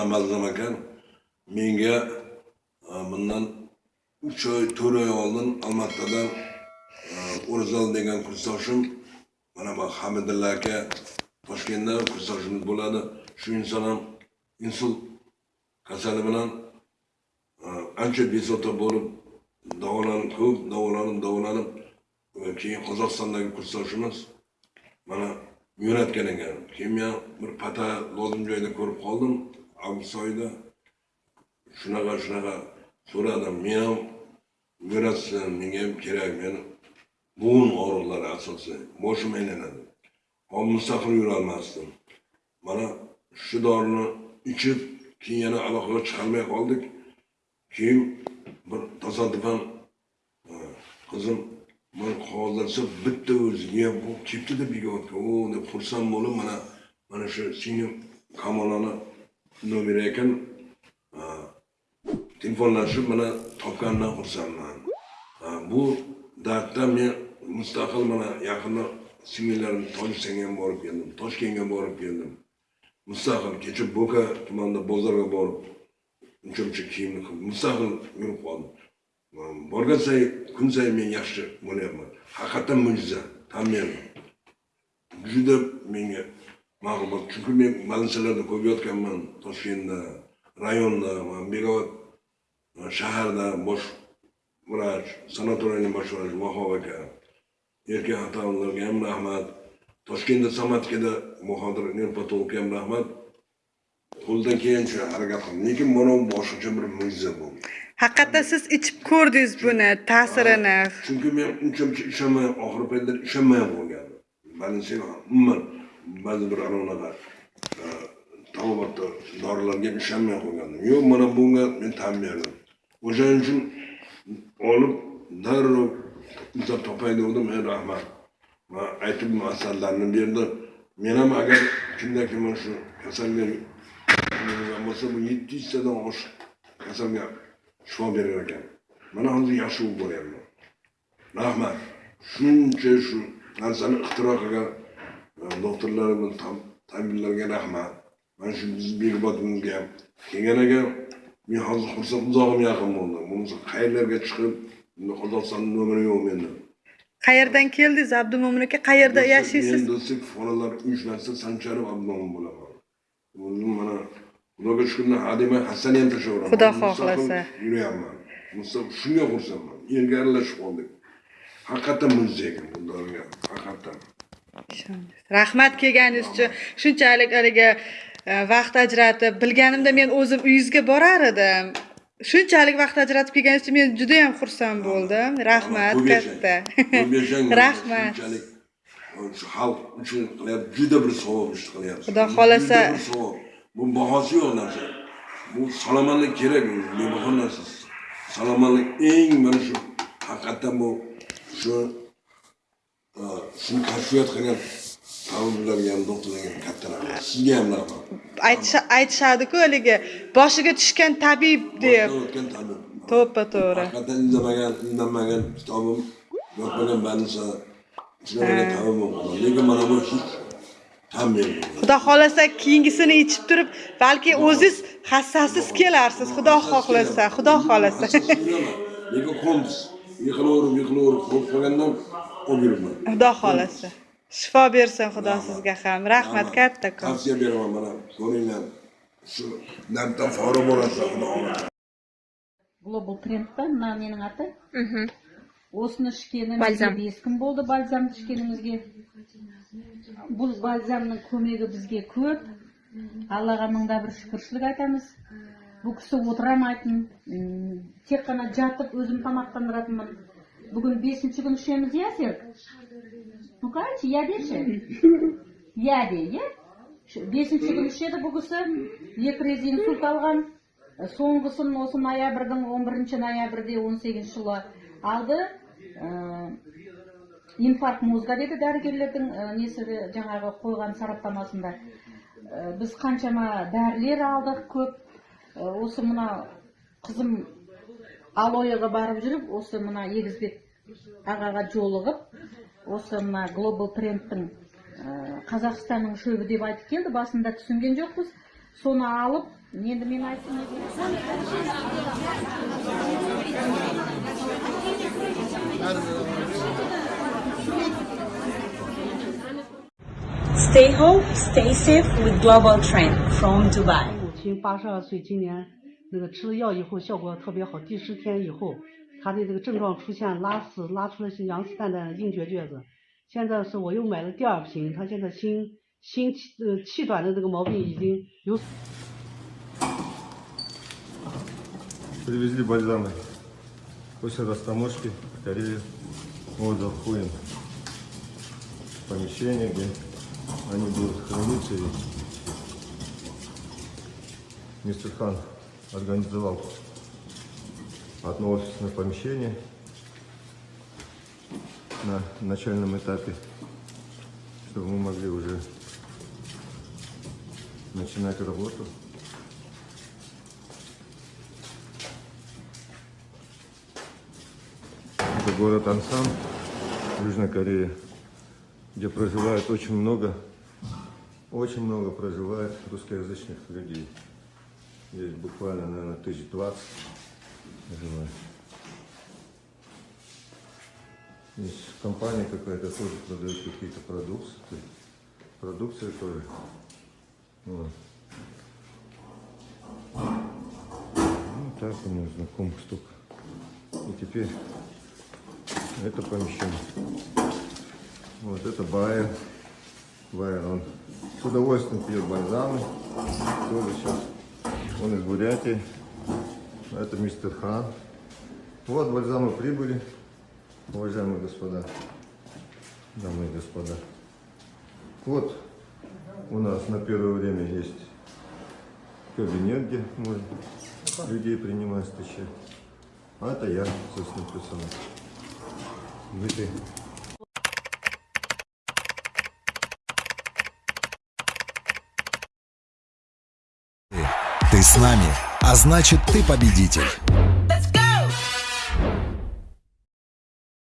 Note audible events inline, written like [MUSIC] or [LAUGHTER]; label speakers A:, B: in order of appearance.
A: namazdan ekan menga e, bundan uch oy to'rt oy oldin olmaotadan e, degan kursdoshim mana bu hamidulla aka toshkentda kursdoshimiz bo'ladi. Shu inson ham insult kasali bilan e, ancha bezovta bo'lib davolanib ko'p davolanib davolanib keyin qozog'istondagi kursdoshimiz mana yo'natgan ekan. Keyin men bir pata lozim joyda ko'rib qoldim. Avgust oyida shunaqa shunaqa so'radim men ham yo'natsin menga ham kerak meni bo'g'in og'riqlari asosiy boshim aylanadi. Hozir mustaqil yurolmasdim. Mana shu dorini ichib keyin yana aloqaga chiqolmay qoldik. Keyin bir tasodifan e, qizim man hozircha bitta o'ziga bu ketdi deb yig'yapti o o'h! deb xursand bo'lib mana mana shu singlim kamolani номер екін телефонлашып мына тапқанына құрсанмын бұл дартта мен мұстақыл мына жақында сіңлілерім тойсенген болып келдім ташкентке барып келдім мұстақыл кеше бока тұманында базарға барып жұмшы киімді қылып мұстақыл жүріп қалдым барған сайын күн сайын мен жақсы ойлаймын хақиқаттан мүжиза там мен жүдеп менге bo'ldi chunki men больницаlarda ko'p yotganman toshkentda rayonda bekobod shaharda bosh vrach sanatoriyning bosh vrachi vahob aka. Erkak ota onalarga ham rahmat. Toshkentda somatikada muhodir nevropatologga ham rahmat. Qo'ldan kelgancha harakat qildim lekin mana bu boshqacha bir mo'jiza bu.
B: Haqiqatdan siz ichib ko'rdingiz buni ta'sirini.
A: Chunki men uncha muncha ishonmay oxirgi paytlar ishonmay qolgandim больницаga umuman ba'zi bir anaqa e, tabobatda dorilarga ishonmay qolgandim. Yo'q mana bunga men tan berdim. O'shaning uchun olib darrov izlab topay degandim ey rahmat. Man aytib asarlarni berdi men ham agar kimdaki mana shu kasalga bo'lsa bu yetti yuztadan oshiq kasalga shifo berar ekan. Mana hozir yaxshi bo'lib boryapman. Rahmat. Shuncha shu narsani ixtiro qilgan doktorlar va tab- tabiblarga rahmat mana shu bizni bekobodimizga ham kelgan ekan men hozir xursand uzog'im yaqin bo'ldi bo'lmasa qayerlarga chiqib endi qozog'istonni nomeri yo'q menda
B: qayerdan keldingiz abdumo'min aka qayerda yashaysiz
A: men do'stlik fuqarolar uyushmasida sancharov abdumo'min bo'laman o'zim mana xudoga shukurlar hademay hassani ham tashlayveraman
B: Xudo xohlasa.
A: yuryapman shunga xursandman elga aralashib qoldik haqiqatdan mo'jiza ekan bu haqiqatdan
B: rahmat kelganingiz uchun. Shunchalik haligi e, vaqt ajratib bilganimda men o'zim uyingizga borar edim. Shunchalik vaqt ajratib kelganingiz uchun men juda yam xursand bo'ldim. Rahmat katta. [LAUGHS] Rahmat.
A: shu xalq uchun qilyapti. Juda bir savob ish qilyapsiz
B: Xudo xohlasa.
A: Savob. Bu bahosi yo'q narsa. Bu salomatlik kerak bebaho narsa. Salomatlik eng mana shu haqiqatdan bu shu shuni kashfiyot qilgan tabiblarga ham doktorlarga ham katta rahmat sizga ham rahmat
B: Aytish- aytishadiku haligi boshiga tushgan tabib deb
A: Boshdan o'tgan tabib
B: to'ppa to'g'ri
A: haqiqatdan indamagan indanmagan kitobim yotmagan banisa shunaqa tabib bo'lib lekin mana bu hech
B: xudo xohlasa keyingisini ichib turib balki o'ziz hassasiz kelarsiz xudo xohlasa xudo xohlasa
A: lekin qo'ndiz yiqilaverib yiqilaverib qo'rqib qolgandan olib yuribman
B: xudo xohlasa shifo bersin xudo sizga ham. Rahmat kattakon
A: tavsiya beraman mana ko'ringlar shu labdan fora bo'lasiz xudo xohlasa
C: глобал трендта мына менің аты осыны ішкенімізге
B: Бальзам.
C: бес күн болды бальзамды ішкенімізге бұл бальзамның көмегі бізге көп аллаға мыңда бір шүкіршілік айтамыз бұл кісі отырамайтын тек қана жатып өзім тамақтандыратынмын бүгін бесінші күн ішеміз иә серік ну ка айтшы иә деші иә де иә бесінші күн ішеді бұл кісі екі рет инсульт алған соңғысын осы ноябрьдің 11 ноябрьде 18 жылы алды Ә, инфаркт мозга деді дәрігерлердің ә, несі жаңағы қойған сараптамасында Ә, біз қаншама дәрілер алдық көп Ә, осы мына қызым алояға барып жүріп осы мына егізбек ағаға жолығып осы мына глобал трендтің ә, қазақстанның шөбі деп айтып келді басында түсінген жоқпыз соны алып енді мен айтсам не болады?
D: Stay home, stay safe with Global Trend from Dubai.
E: 母亲八十二岁，今年那个吃了药以后效果特别好，第十天以后， 她的这个症状出现拉屎，拉出来是羊屎蛋蛋的硬结橛子。现在是我又买了第二瓶，她现在心心气呃气短的这个毛病已经有。
F: Привезли бальзамы после растаможки в Корею. Вот заходим в помещение, где они будут храниться. И мистер Хан организовал Одно офисное помещение на начальном этапе, чтобы мы могли уже начинать работу. Это город Ансан, Южная Корея, где проживает очень много, очень много проживает русскоязычных людей. Здесь буквально, наверное, тысяч двадцать проживает. Здесь компания какая-то тоже продает какие-то продукты. Продукция тоже. Вот. Ну, так у меня знакомых столько. И теперь это помещение. Вот это Байер. Байер, он с удовольствием пьет бальзамы. Тоже сейчас. Он из Бурятии. А Это мистер Хан. Вот бальзамы прибыли, уважаемые господа, дамы и господа. Вот у нас на первое время есть кабинет, где можно людей принимать, встречать. А это я, собственно, персонаж. Дмитрий.
G: Ты с нами, а значит ты победитель.